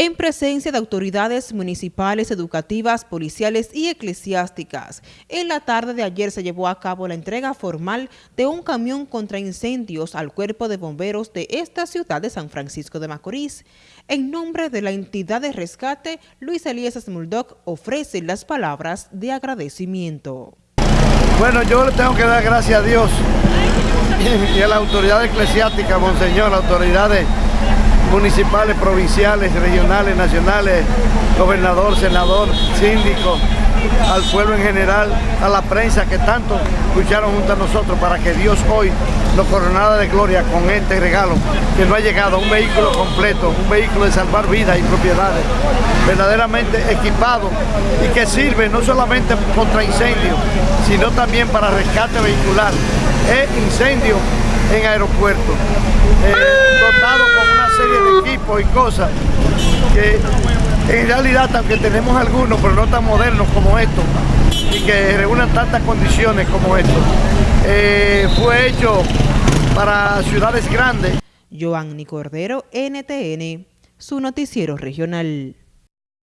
en presencia de autoridades municipales, educativas, policiales y eclesiásticas. En la tarde de ayer se llevó a cabo la entrega formal de un camión contra incendios al cuerpo de bomberos de esta ciudad de San Francisco de Macorís. En nombre de la entidad de rescate, Luis Elías Muldoc ofrece las palabras de agradecimiento. Bueno, yo le tengo que dar gracias a Dios y a la autoridad eclesiástica, monseñor, autoridades municipales, provinciales, regionales, nacionales, gobernador, senador, síndico, al pueblo en general, a la prensa que tanto lucharon junto a nosotros para que Dios hoy nos coronara de gloria con este regalo que no ha llegado, un vehículo completo, un vehículo de salvar vidas y propiedades, verdaderamente equipado y que sirve no solamente contra incendios, sino también para rescate vehicular e incendio en aeropuertos, eh, dotado con una serie de y cosas que en realidad aunque tenemos algunos, pero no tan modernos como estos, y que reúnan tantas condiciones como estos, eh, fue hecho para ciudades grandes. Joanny Cordero, NTN, su noticiero regional.